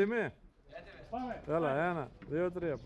Değil mi? Evet evet. Öyle yani. Diyor oturuyor.